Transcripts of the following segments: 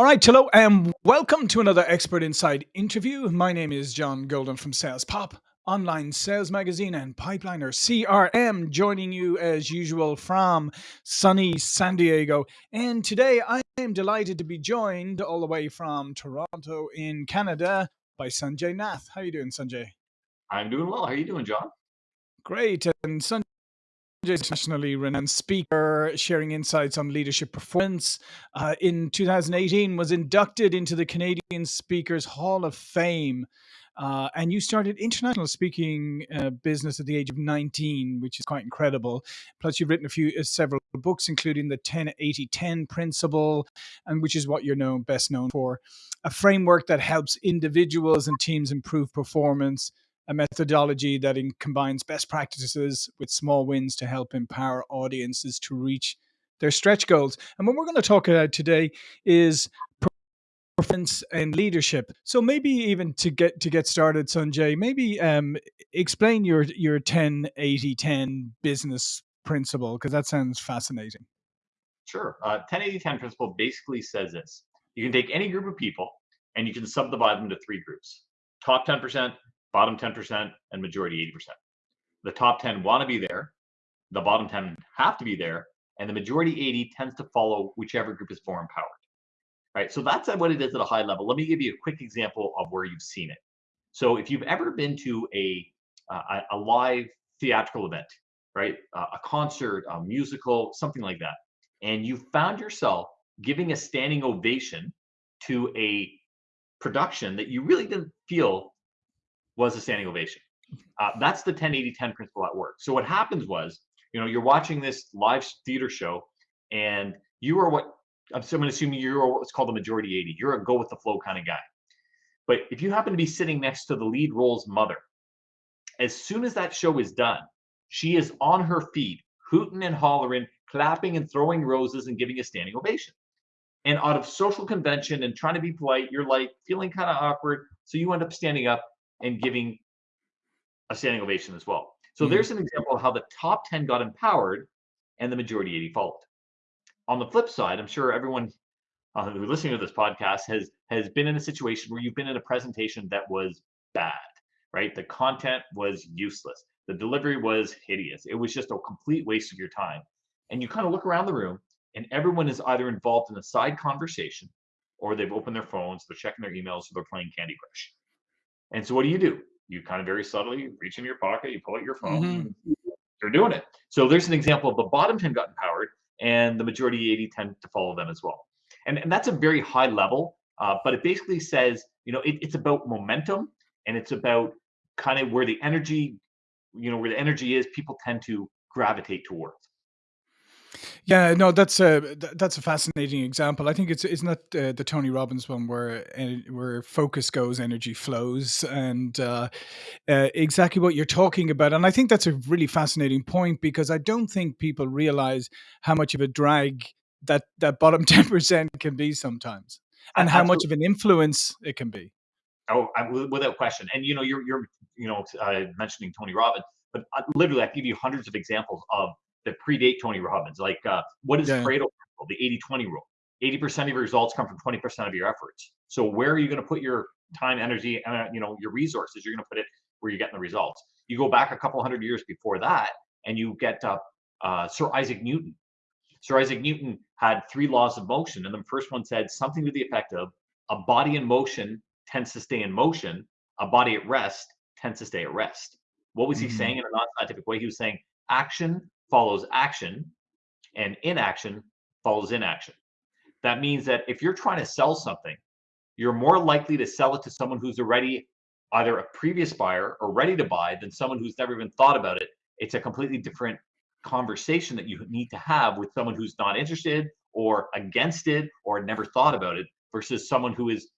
All right, hello, and welcome to another Expert Insights interview. My name is John Golden from Sales Pop, online sales magazine, and Pipeliner CRM, joining you as usual from sunny San Diego. And today I am delighted to be joined all the way from Toronto in Canada by Sanjay Nath. How are you doing, Sanjay? I'm doing well. How are you doing, John? Great. And Sanjay internationally renowned speaker, sharing insights on leadership performance. Uh, in 2018, was inducted into the Canadian Speakers Hall of Fame. Uh, and you started international speaking uh, business at the age of 19, which is quite incredible. Plus, you've written a few, uh, several books, including the 10-80-10 principle, and which is what you're known best known for, a framework that helps individuals and teams improve performance a methodology that in, combines best practices with small wins to help empower audiences to reach their stretch goals. And what we're going to talk about today is performance and leadership. So maybe even to get to get started, Sanjay, maybe um, explain your your 10 80 10 business principle because that sounds fascinating. Sure. Uh, 10 80 10 principle basically says this you can take any group of people and you can subdivide them to three groups top 10%, bottom 10%, and majority 80%. The top 10 want to be there, the bottom 10 have to be there, and the majority 80 tends to follow whichever group is more empowered. Right. So that's what it is at a high level. Let me give you a quick example of where you've seen it. So if you've ever been to a a, a live theatrical event, right, uh, a concert, a musical, something like that, and you found yourself giving a standing ovation to a production that you really didn't feel was a standing ovation. Uh, that's the 10 80 10 principle at work. So what happens was, you know, you're watching this live theater show and you are what I'm going to assume you're what's called the majority 80. You're a go with the flow kind of guy. But if you happen to be sitting next to the lead role's mother, as soon as that show is done, she is on her feet, hooting and hollering, clapping and throwing roses and giving a standing ovation. And out of social convention and trying to be polite, you're like feeling kind of awkward. So you end up standing up and giving a standing ovation as well. So mm-hmm. there's an example of how the top 10 got empowered and the majority 80 followed. On the flip side, I'm sure everyone uh, who's listening to this podcast has has been in a situation where you've been in a presentation that was bad, right? The content was useless. The delivery was hideous. It was just a complete waste of your time. And you kind of look around the room and everyone is either involved in a side conversation or they've opened their phones, they're checking their emails, or they're playing Candy Crush. And so what do you do? You kind of very subtly reach in your pocket, you pull out your phone, mm-hmm. they're doing it. So there's an example of the bottom 10 got empowered and the majority 80 tend to follow them as well. And, and that's a very high level, uh, but it basically says, you know, it, it's about momentum and it's about kind of where the energy, you know, where the energy is, people tend to gravitate towards. Yeah, no, that's a that's a fascinating example. I think it's isn't that uh, the Tony Robbins one where where focus goes, energy flows, and uh, uh, exactly what you're talking about. And I think that's a really fascinating point because I don't think people realize how much of a drag that that bottom ten percent can be sometimes, and how much of an influence it can be. Oh, I, without question. And you know, you're you're you know uh, mentioning Tony Robbins, but uh, literally, I give you hundreds of examples of that predate Tony Robbins. Like, uh, what is yeah. Pareto principle, the 80 20 rule? 80% of your results come from 20% of your efforts. So, where are you going to put your time, energy, and uh, you know your resources? You're going to put it where you're getting the results. You go back a couple hundred years before that, and you get uh, uh, Sir Isaac Newton. Sir Isaac Newton had three laws of motion, and the first one said something to the effect of a body in motion tends to stay in motion, a body at rest tends to stay at rest. What was he mm-hmm. saying in a non-scientific way? He was saying action follows action and inaction follows inaction. That means that if you're trying to sell something, you're more likely to sell it to someone who's already either a previous buyer or ready to buy than someone who's never even thought about it. It's a completely different conversation that you need to have with someone who's not interested or against it or never thought about it versus someone who is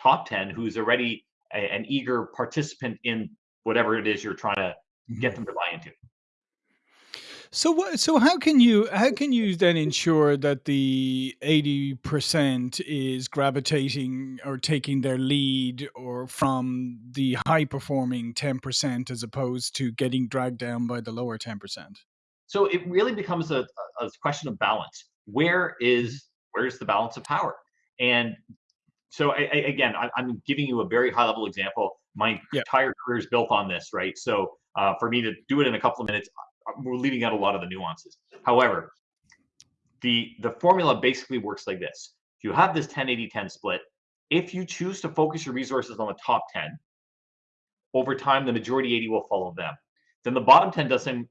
top 10 who's already a, an eager participant in whatever it is you're trying to get mm-hmm. them to buy into. So what? So how can you how can you then ensure that the eighty percent is gravitating or taking their lead or from the high performing ten percent as opposed to getting dragged down by the lower ten percent? So it really becomes a, a question of balance. Where is where's the balance of power? And so I, I, again, I, am giving you a very high level example. My yep. entire career is built on this, right? So uh, for me to do it in a couple of minutes, we're leaving out a lot of the nuances. However, the the formula basically works like this: if you have this 10-80-10 split, if you choose to focus your resources on the top 10, over time the majority 80 will follow them. Then the bottom 10 does something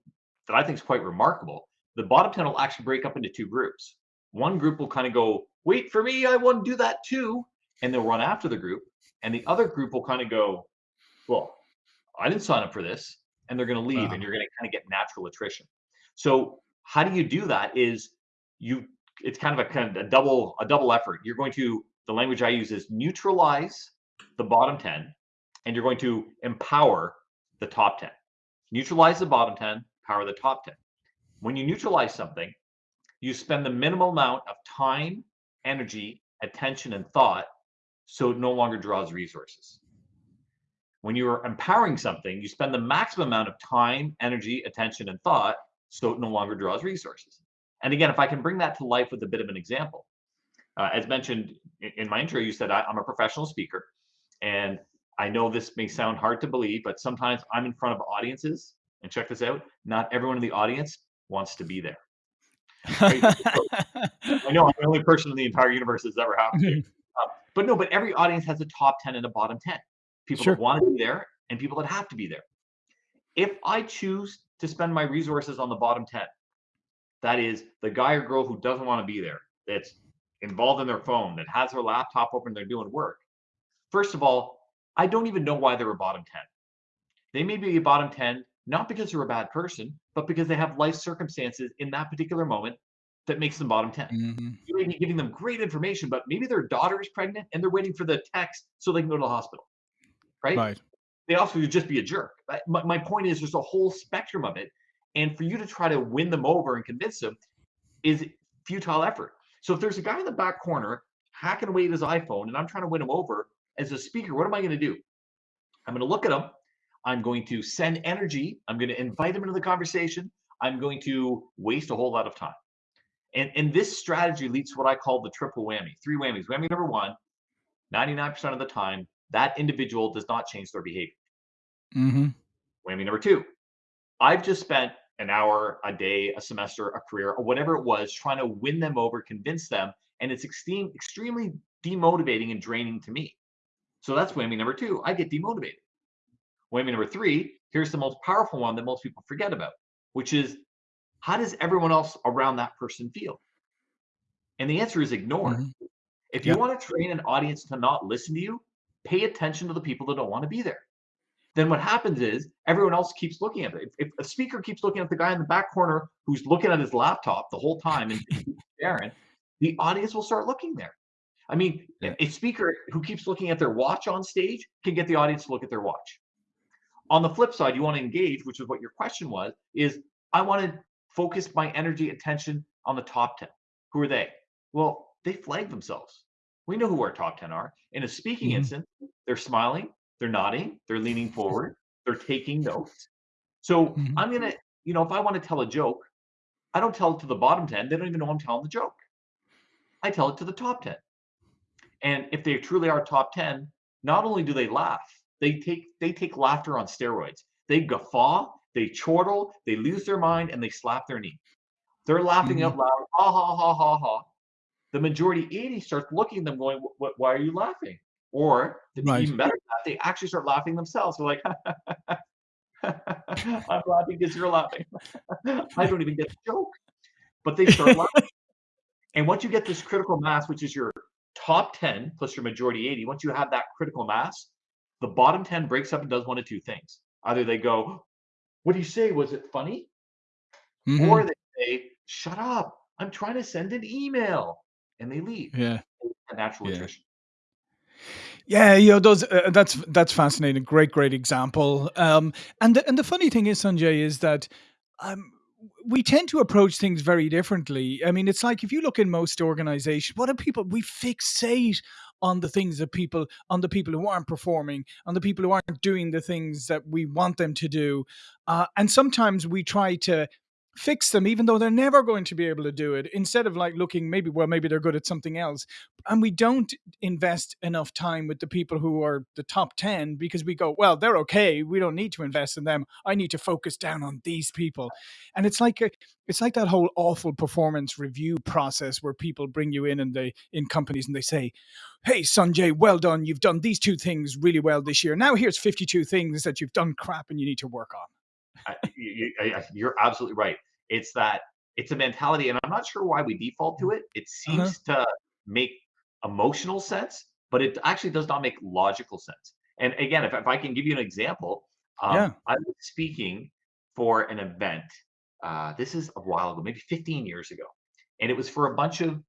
that I think is quite remarkable. The bottom 10 will actually break up into two groups. One group will kind of go, wait for me, I want to do that too. And they'll run after the group. And the other group will kind of go, well, I didn't sign up for this. And they're going to leave uh-huh. and you're going to kind of get natural attrition. So how do you do that is you, it's kind of a kind of a double, a double effort. You're going to, the language I use is neutralize the bottom 10 and you're going to empower the top 10. Neutralize the bottom 10, power the top 10. When you neutralize something, you spend the minimal amount of time, energy, attention, and thought so it no longer draws resources. When you are empowering something, you spend the maximum amount of time, energy, attention, and thought so it no longer draws resources. And again, if I can bring that to life with a bit of an example, uh, as mentioned in my intro, you said I, I'm a professional speaker. And I know this may sound hard to believe, but sometimes I'm in front of audiences. And check this out not everyone in the audience wants to be there. I know I'm the only person in the entire universe that's ever happened to. Uh, but no, but every audience has a top 10 and a bottom 10. People sure. that want to be there and people that have to be there. If I choose to spend my resources on the bottom 10, that is the guy or girl who doesn't want to be there, that's involved in their phone, that has their laptop open, they're doing work. First of all, I don't even know why they're a bottom 10. They may be a bottom 10 not because they're a bad person, but because they have life circumstances in that particular moment that makes them bottom 10. Mm-hmm. You may be giving them great information, but maybe their daughter is pregnant and they're waiting for the text so they can go to the hospital. Right? Right. They also would just be a jerk. My, my point is there's a whole spectrum of it. And for you to try to win them over and convince them is futile effort. So if there's a guy in the back corner hacking away at his iPhone and I'm trying to win him over as a speaker, what am I going to do? I'm going to look at him I'm going to send energy. I'm going to invite him into the conversation. I'm going to waste a whole lot of time. And, and this strategy leads to what I call the triple whammy three whammies. Whammy number one 99% of the time, that individual does not change their behavior. Mm-hmm. Whammy number two I've just spent an hour, a day, a semester, a career, or whatever it was, trying to win them over, convince them. And it's extreme, extremely demotivating and draining to me. So that's whammy number two. I get demotivated. Whammy number three, here's the most powerful one that most people forget about, which is how does everyone else around that person feel? And the answer is ignore. Mm-hmm. If you yep. want to train an audience to not listen to you, pay attention to the people that don't want to be there. Then what happens is everyone else keeps looking at it. If, if a speaker keeps looking at the guy in the back corner who's looking at his laptop the whole time and staring, the audience will start looking there. I mean, yeah. a speaker who keeps looking at their watch on stage can get the audience to look at their watch. On the flip side, you want to engage, which is what your question was, is I want to focus my energy, attention on the top 10. Who are they? Well, they flag themselves. We know who our top 10 are. In a speaking mm-hmm. instance, they're smiling, they're nodding, they're leaning forward, they're taking notes. So mm-hmm. I'm going to, you know, if I want to tell a joke, I don't tell it to the bottom 10. They don't even know I'm telling the joke. I tell it to the top 10. And if they truly are top 10, not only do they laugh, they take they take laughter on steroids. They guffaw, they chortle, they lose their mind, and they slap their knee. They're laughing mm-hmm. out loud, ha ha ha ha ha. The majority 80 starts looking at them going, why are you laughing? Or right. even better, they actually start laughing themselves. They're like, I'm laughing because you're laughing. I don't even get the joke. But they start laughing. and once you get this critical mass, which is your top 10 plus your majority 80, once you have that critical mass, the bottom 10 breaks up and does one of two things. Either they go, What do you say? Was it funny? Mm-hmm. Or they say, Shut up. I'm trying to send an email. And they leave. Yeah. Natural yeah. attrition. Yeah, you know those. Uh, that's that's fascinating. Great, great example. Um, and the, and the funny thing is, Sanjay, is that um, we tend to approach things very differently. I mean, it's like if you look in most organizations, what are people? We fixate on the things that people, on the people who aren't performing, on the people who aren't doing the things that we want them to do, uh, and sometimes we try to fix them even though they're never going to be able to do it instead of like looking maybe well maybe they're good at something else. And we don't invest enough time with the people who are the top 10 because we go well they're okay we don't need to invest in them i need to focus down on these people. And it's like a, it's like that whole awful performance review process where people bring you in and they in companies and they say hey sanjay well done you've done these two things really well this year. Now here's 52 things that you've done crap and you need to work on I, you, I, you're absolutely right. It's that it's a mentality, and I'm not sure why we default to it. It Uh-huh. seems to make emotional sense, but it actually does not make logical sense. And again, if, if I can give you an example, um, Yeah. I was speaking for an event. Uh, this is a while ago, maybe 15 years ago, and it was for a bunch of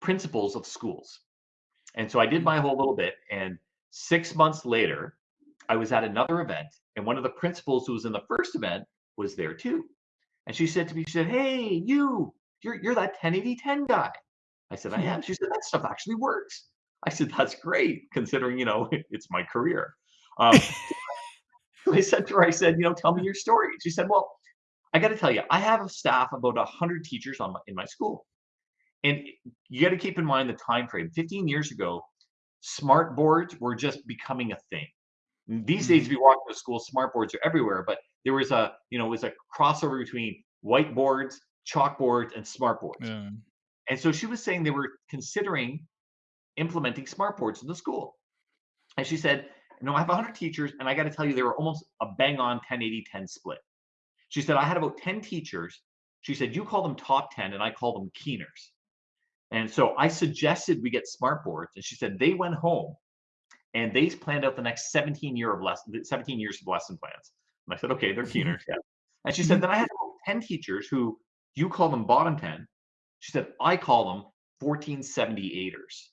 principals of schools. And so I did my whole little bit, and six months later, I was at another event, and one of the principals who was in the first event was there too. And she said to me, she said, "Hey, you, you're you're that 1080 guy." I said, "I am." She said, "That stuff actually works." I said, "That's great, considering you know it's my career." Um, so I said to her, I said, "You know, tell me your story." She said, "Well, I got to tell you, I have a staff of about hundred teachers on my, in my school, and you got to keep in mind the time frame. 15 years ago, smart boards were just becoming a thing. These days, if Mhm. you walk into a school, smart boards are everywhere, but there was a, you know, it was a crossover between whiteboards, chalkboards, and smart boards. Yeah. And so she was saying they were considering implementing smart boards in the school. And she said, you know, I have 100 teachers, and I got to tell you, they were almost a bang on 10 80 10 split. She said, I had about 10 teachers. She said, you call them top 10, and I call them keeners. And so I suggested we get smart boards. And she said, they went home and they planned out the next 17 year of lesson, 17 years of lesson plans. And I said, okay, they're keeners, yeah. And she said, Mhm. then I had 10 teachers who you call them bottom 10. She said, I call them 1478ers.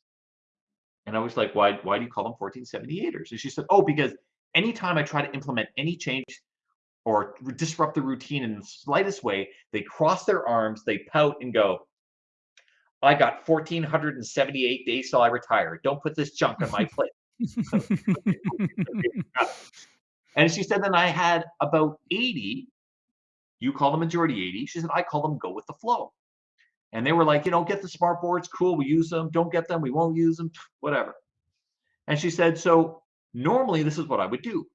And I was like, why, why do you call them 1478ers? And she said, oh, because anytime I try to implement any change or disrupt the routine in the slightest way, they cross their arms, they pout and go, I got 1478 days till I retire. Don't put this junk on my plate. And she said, then I had about 80. You call the majority 80. She said, I call them go with the flow. And they were like, you know, get the smart boards, cool, we use them. Don't get them, we won't use them, whatever. And she said, so normally this is what I would do.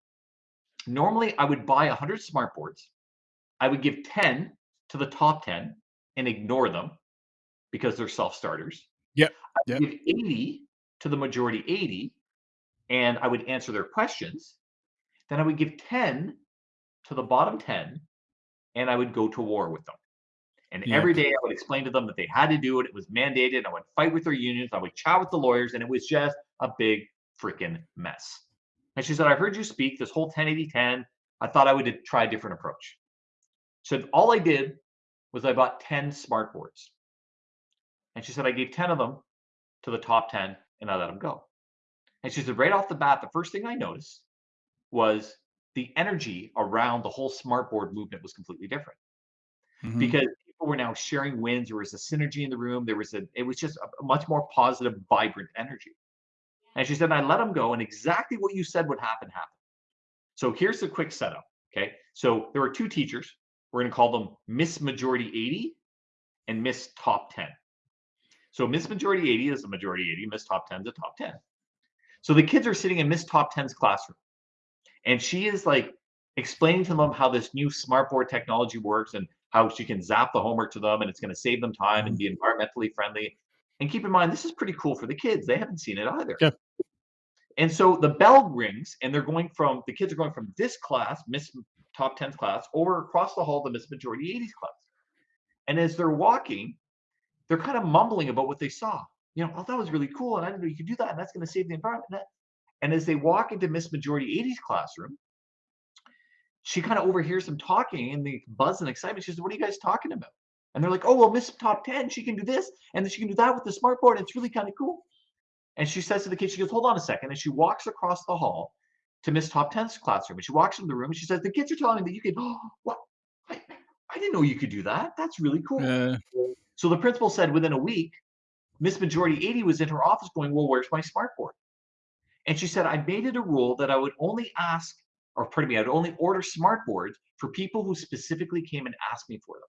Normally I would buy 100 smart boards. I would give 10 to the top 10 and ignore them because they're self starters. Yeah. I yep. give 80 to the majority 80 and I would answer their questions. Then I would give 10 to the bottom 10 and I would go to war with them. And Yep. every day I would explain to them that they had to do it. It was mandated. I would fight with their unions. I would chat with the lawyers, and it was just a big freaking mess. And she said, I heard you speak this whole 1080 10. I thought I would try a different approach. So All I did was I bought 10 smart boards. And she said, I gave 10 of them to the top 10 and I let them go. And she said, right off the bat, the first thing I noticed was the energy around the whole smart board movement was completely different Mhm. because people were now sharing wins. There was a synergy in the room. There was a, it was just a, a much more positive, vibrant energy. And she said, I let them go, and exactly what you said would happen happened. So here's the quick setup. Okay. So there were two teachers. We're going to call them Miss Majority 80 and Miss Top 10. So Miss Majority 80 is the majority 80, Miss Top 10 is the top 10. So the kids are sitting in Miss Top 10's classroom. And she is like explaining to them how this new smartboard technology works and how she can zap the homework to them and it's going to save them time and mm. be environmentally friendly. And keep in mind, this is pretty cool for the kids. They haven't seen it either. Yeah. And so the bell rings, and they're going from the kids are going from this class, Miss Top 10's class, over across the hall to Miss Majority 80's class. And as they're walking, they're kind of mumbling about what they saw. You know, oh, that was really cool, and I didn't know you could do that, and that's going to save the environment. And as they walk into Miss Majority 80's classroom, she kind of overhears them talking and the buzz and excitement. She says, What are you guys talking about? And they're like, Oh, well, Miss Top 10, she can do this, and then she can do that with the smart board. It's really kind of cool. And she says to the kids, She goes, Hold on a second. And she walks across the hall to Miss Top 10's classroom. And she walks into the room and she says, The kids are telling me that you can, oh, what? I, I didn't know you could do that. That's really cool. Uh, So the principal said within a week, Miss Majority 80 was in her office going, Well, where's my smart board? And she said, I made it a rule that I would only ask or pardon me, I'd only order smart boards for people who specifically came and asked me for them.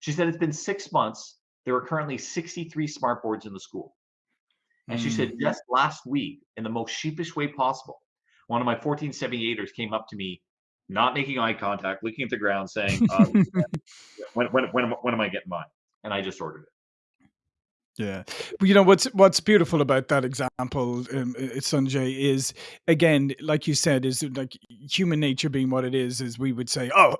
She said it's been six months. There are currently 63 smart boards in the school. And she said, Mm. just last week, in the most sheepish way possible, one of my 1478ers came up to me, not making eye contact, looking at the ground, saying, uh, when, when, when, when am I getting mine? And I just ordered it. Yeah, but you know what's what's beautiful about that example, um, uh, Sanjay, is again, like you said, is like human nature being what it is. Is we would say, oh,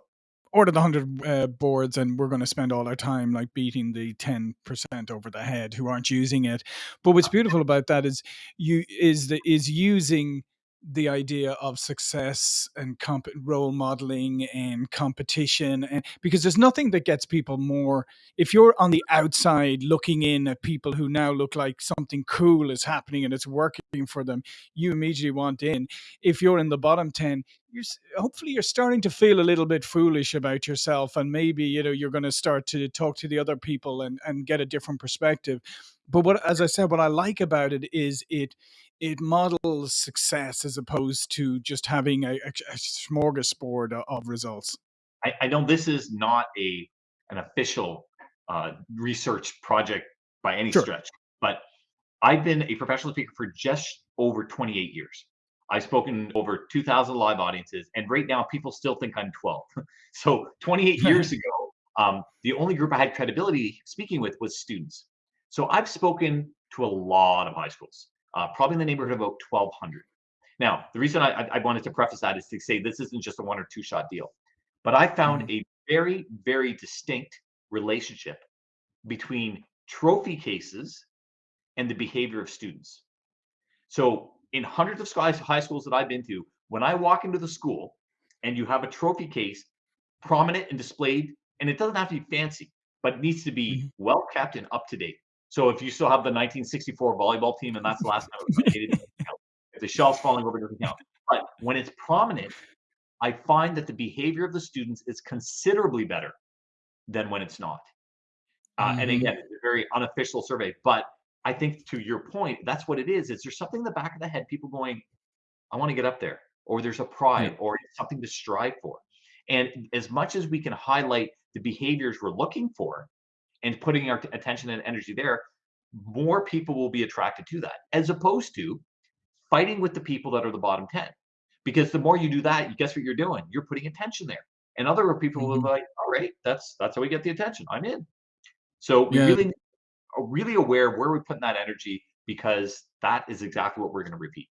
order the hundred uh, boards, and we're going to spend all our time like beating the ten percent over the head who aren't using it. But what's beautiful about that is you is the is using the idea of success and comp- role modeling and competition and because there's nothing that gets people more if you're on the outside looking in at people who now look like something cool is happening and it's working for them, you immediately want in. If you're in the bottom 10, you're hopefully you're starting to feel a little bit foolish about yourself and maybe you know you're going to start to talk to the other people and and get a different perspective but what as i said what i like about it is it it models success as opposed to just having a, a, smorgasbord of results I, I know this is not a an official uh, research project by any sure stretch, but I've been a professional speaker for just over 28 years. I've spoken over 2,000 live audiences, and right now people still think I'm 12. so 28 years ago, um, the only group I had credibility speaking with was students. So I've spoken to a lot of high schools, uh, probably in the neighborhood of about 1,200. Now, the reason I, I wanted to preface that is to say this isn't just a one or two shot deal, but I found Mhm. a very, very distinct relationship between trophy cases and the behavior of students. So in hundreds of high schools that I've been to, when I walk into the school and you have a trophy case prominent and displayed, and it doesn't have to be fancy, but needs to be Mhm. well kept and up to date. So if you still have the 1964 volleyball team and that's the last time it was. If the shelves falling over, it doesn't count. But when it's prominent, I find that the behavior of the students is considerably better than when it's not. Uh, and Mhm. again, it's a very unofficial survey, but I think to your point, that's what it is. Is there's something in the back of the head, people going, I want to get up there, or there's a pride, or it's something to strive for. And as much as we can highlight the behaviors we're looking for and putting our attention and energy there, more people will be attracted to that, as opposed to fighting with the people that are the bottom 10. Because the more you do that, you guess what you're doing? You're putting attention there. And other people will mm-hmm. be like, all right, that's that's how we get the attention. I'm in. So we yeah really are really aware of where we're putting that energy because that is exactly what we're going to repeat.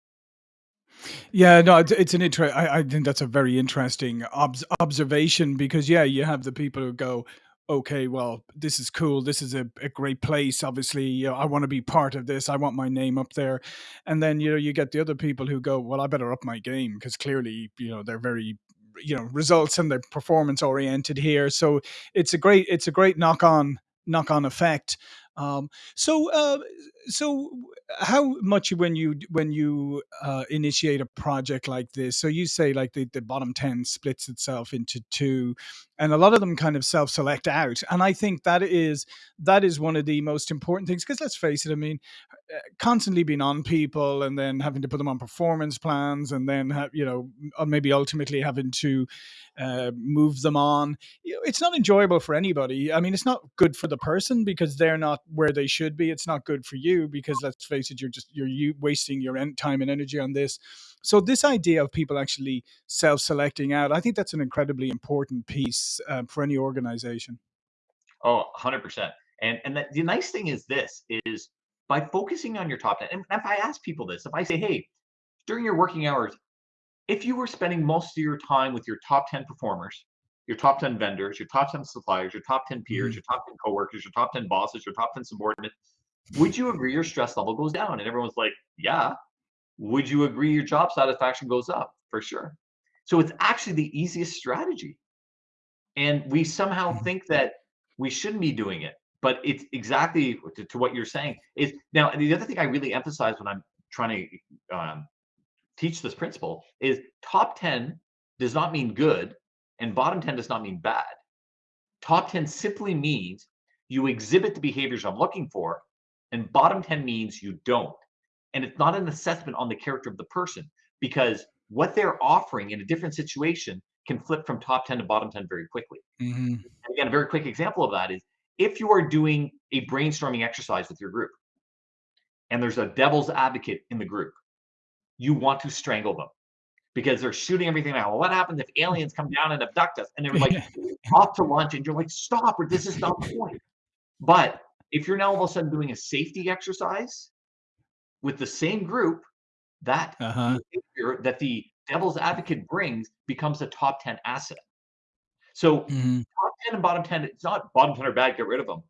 Yeah, no, it's, it's an inter. I, I think that's a very interesting obs- observation because yeah, you have the people who go, okay, well, this is cool. This is a, a great place. Obviously, you know, I want to be part of this. I want my name up there, and then you know you get the other people who go, well, I better up my game because clearly, you know, they're very you know results and they're performance oriented here. So it's a great it's a great knock on knock on effect. Um, so uh, so how much when you when you uh, initiate a project like this so you say like the, the bottom 10 splits itself into two and a lot of them kind of self-select out and i think that is that is one of the most important things because let's face it i mean uh, constantly being on people and then having to put them on performance plans and then have you know maybe ultimately having to uh, move them on it's not enjoyable for anybody. I mean, it's not good for the person because they're not where they should be. It's not good for you because let's face it, you're just you're you wasting your time and energy on this. So this idea of people actually self-selecting out, I think that's an incredibly important piece um, for any organization. Oh, 100%. And and that, the nice thing is this is by focusing on your top 10 and if I ask people this, if I say, "Hey, during your working hours, if you were spending most of your time with your top 10 performers, your top 10 vendors, your top 10 suppliers, your top 10 peers, Mhm. your top 10 coworkers, your top 10 bosses, your top 10 subordinates, would you agree your stress level goes down?" And everyone's like, "Yeah." Would you agree your job satisfaction goes up? For sure. So it's actually the easiest strategy. And we somehow Mhm. think that we shouldn't be doing it. But it's exactly to, to what you're saying is now the other thing I really emphasize when I'm trying to um, teach this principle is top 10 does not mean good and bottom 10 does not mean bad. Top 10 simply means you exhibit the behaviors I'm looking for, and bottom 10 means you don't. And it's not an assessment on the character of the person because what they're offering in a different situation can flip from top 10 to bottom 10 very quickly. Mm-hmm. again, a very quick example of that is if you are doing a brainstorming exercise with your group and there's a devil's advocate in the group, you want to strangle them because they're shooting everything out. Well, what happens if aliens come down and abduct us? And they're like off to lunch, and you're like, stop, or this is not the point. But if you're now all of a sudden doing a safety exercise with the same group, that Uh-huh. that the devil's advocate brings becomes a top 10 asset. So Mm-hmm. top 10 and bottom 10, it's not bottom 10 are bad, get rid of them.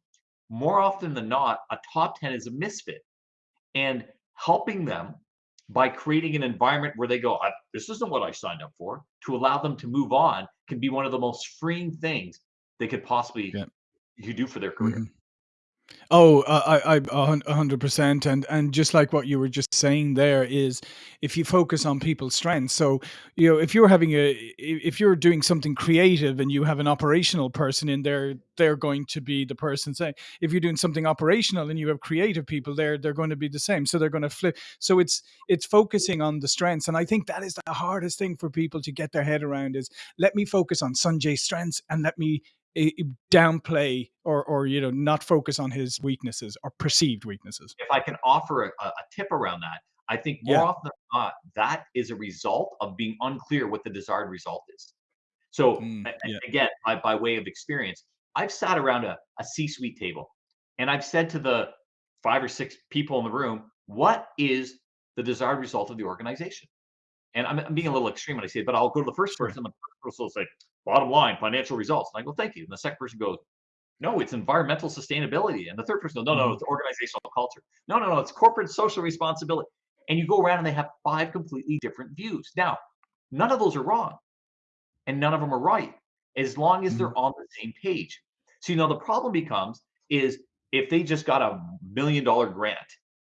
More often than not, a top 10 is a misfit. And helping them by creating an environment where they go, this isn't what I signed up for, to allow them to move on can be one of the most freeing things they could possibly Yeah. you do for their career. Mhm. Oh, uh, I, I, a hun- a hundred percent, and and just like what you were just saying there is, if you focus on people's strengths, so you know, if you're having a, if you're doing something creative and you have an operational person in there, they're going to be the person saying. If you're doing something operational and you have creative people there, they're going to be the same. So they're going to flip. So it's it's focusing on the strengths, and I think that is the hardest thing for people to get their head around is let me focus on Sanjay's strengths and let me downplay or or you know not focus on his weaknesses or perceived weaknesses. If I can offer a, a tip around that, I think more Yeah. often than not, that is a result of being unclear what the desired result is. So Mm, yeah. again, by, by way of experience, I've sat around a, a C-suite table and I've said to the five or six people in the room, what is the desired result of the organization? And I'm, I'm being a little extreme when I say it, but I'll go to the first person, the first person will say, bottom line, financial results. And I go, thank you. And the second person goes, no, it's environmental sustainability. And the third person goes, no, no, Mhm. it's organizational culture. No, no, no, it's corporate social responsibility. And you go around and they have five completely different views. Now, none of those are wrong and none of them are right as long as they're on the same page. So, you know, the problem becomes is if they just got a million dollar grant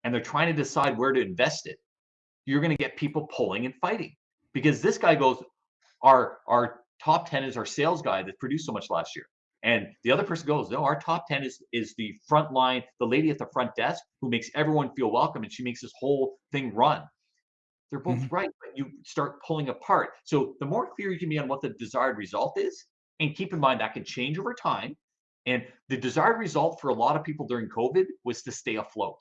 and they're trying to decide where to invest it, you're going to get people pulling and fighting because this guy goes, our our top 10 is our sales guy that produced so much last year. And the other person goes, no, our top 10 is is the front line, the lady at the front desk who makes everyone feel welcome and she makes this whole thing run. They're both Mhm. right, but you start pulling apart. So the more clear you can be on what the desired result is, and keep in mind that can change over time. And the desired result for a lot of people during COVID was to stay afloat.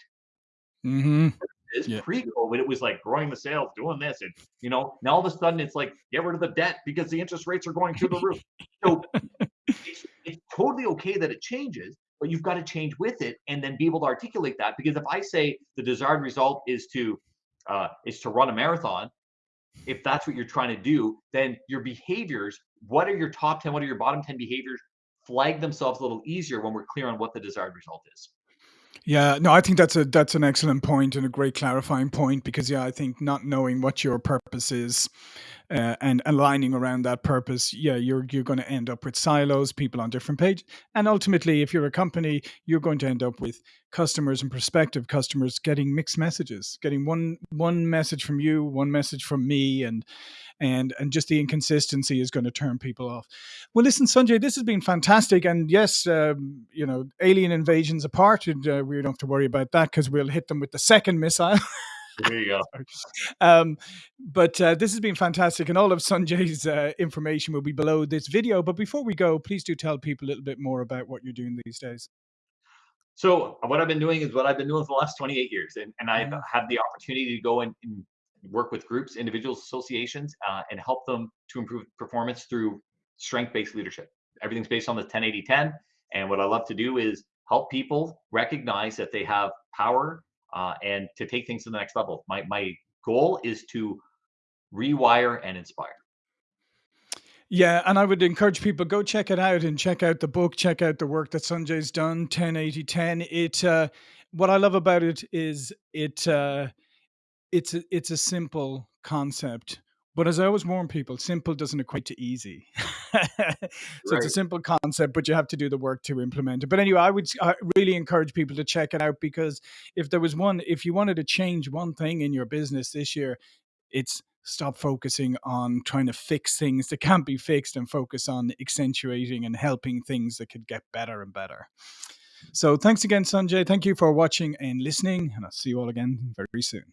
Mhm. Is Yeah. pre-COVID, it was like growing the sales, doing this, and you know, now all of a sudden it's like get rid of the debt because the interest rates are going through the roof. So it's, it's totally okay that it changes, but you've got to change with it and then be able to articulate that. Because if I say the desired result is to uh, is to run a marathon, if that's what you're trying to do, then your behaviors, what are your top 10, what are your bottom 10 behaviors, flag themselves a little easier when we're clear on what the desired result is. Yeah, no, I think that's a that's an excellent point and a great clarifying point because yeah, I think not knowing what your purpose is uh, and aligning around that purpose, yeah, you're you're going to end up with silos, people on different pages, and ultimately, if you're a company, you're going to end up with customers and prospective customers getting mixed messages, getting one one message from you, one message from me, and and and just the inconsistency is going to turn people off. Well, listen, Sanjay, this has been fantastic, and yes, um, you know, alien invasions apart, and, uh, we don't have to worry about that because we'll hit them with the second missile. There you go. um, but uh, this has been fantastic, and all of Sanjay's uh, information will be below this video. But before we go, please do tell people a little bit more about what you're doing these days. So what I've been doing is what I've been doing for the last 28 years, and, and I've Yeah. had the opportunity to go and, and work with groups, individuals, associations, uh, and help them to improve performance through strength-based leadership. Everything's based on the 10-80-10, and what I love to do is help people recognize that they have power uh, and to take things to the next level. My my goal is to rewire and inspire. Yeah, and I would encourage people go check it out and check out the book, check out the work that Sanjay's done, 10 80 10. It uh what I love about it is it uh it's a, it's a simple concept. But as I always warn people, simple doesn't equate to easy. so it's a simple concept, but you have to do the work to implement it. But anyway, I would I really encourage people to check it out because if there was one, if you wanted to change one thing in your business this year, it's stop focusing on trying to fix things that can't be fixed and focus on accentuating and helping things that could get better and better. So thanks again, Sanjay. Thank you for watching and listening, and I'll see you all again very soon.